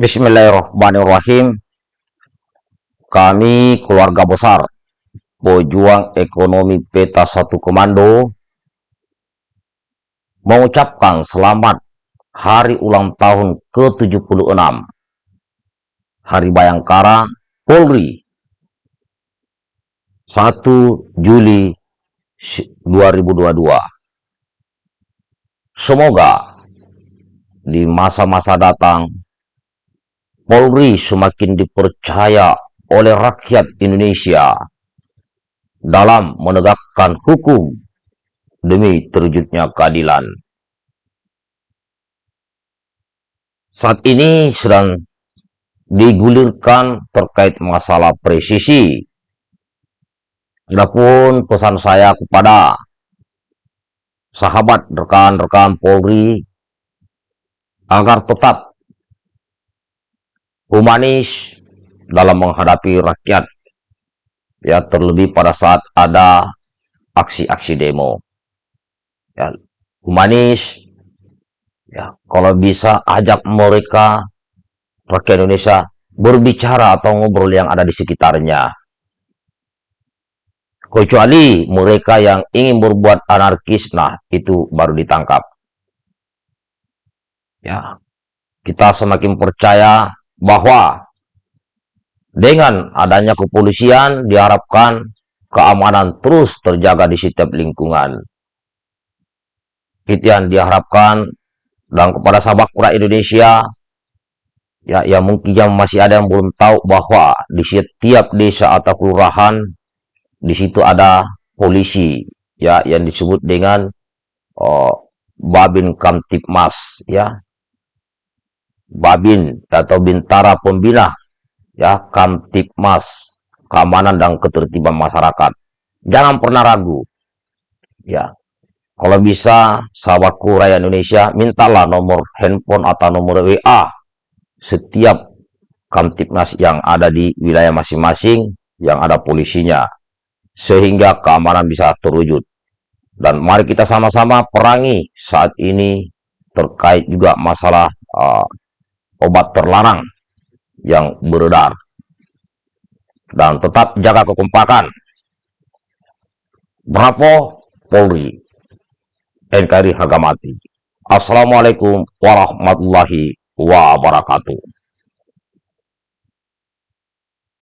Bismillahirrahmanirrahim. Kami keluarga besar Pejuang Ekonomi Peta Satu Komando mengucapkan selamat hari ulang tahun ke-76 Hari Bayangkara Polri 1 Juli 2022. Semoga di masa-masa datang Polri semakin dipercaya oleh rakyat Indonesia dalam menegakkan hukum demi terwujudnya keadilan. Saat ini sedang digulirkan terkait masalah presisi. Adapun pesan saya kepada sahabat rekan-rekan Polri agar tetap humanis dalam menghadapi rakyat ya terlebih pada saat ada aksi-aksi demo. Ya humanis ya kalau bisa ajak mereka rakyat Indonesia berbicara atau ngobrol yang ada di sekitarnya. Kecuali mereka yang ingin berbuat anarkis nah itu baru ditangkap. Ya kita semakin percaya bahwa dengan adanya kepolisian diharapkan keamanan terus terjaga di setiap lingkungan. Itu yang diharapkan dan kepada sahabat kura Indonesia ya yang mungkin yang masih ada yang belum tahu bahwa di setiap desa atau kelurahan di situ ada polisi ya yang disebut dengan oh, Babin Kamtipmas ya Babin atau Bintara Pembina, ya Kamtipmas, keamanan dan ketertiban masyarakat. Jangan pernah ragu. Ya. Kalau bisa, sahabatku rakyat Indonesia, mintalah nomor handphone atau nomor WA setiap Kamtipmas yang ada di wilayah masing-masing yang ada polisinya. Sehingga keamanan bisa terwujud. Dan mari kita sama-sama perangi saat ini terkait juga masalah uh, obat terlarang yang beredar. Dan tetap jaga kekompakan. Bravo Polri NKRI harga mati. Assalamualaikum warahmatullahi wabarakatuh.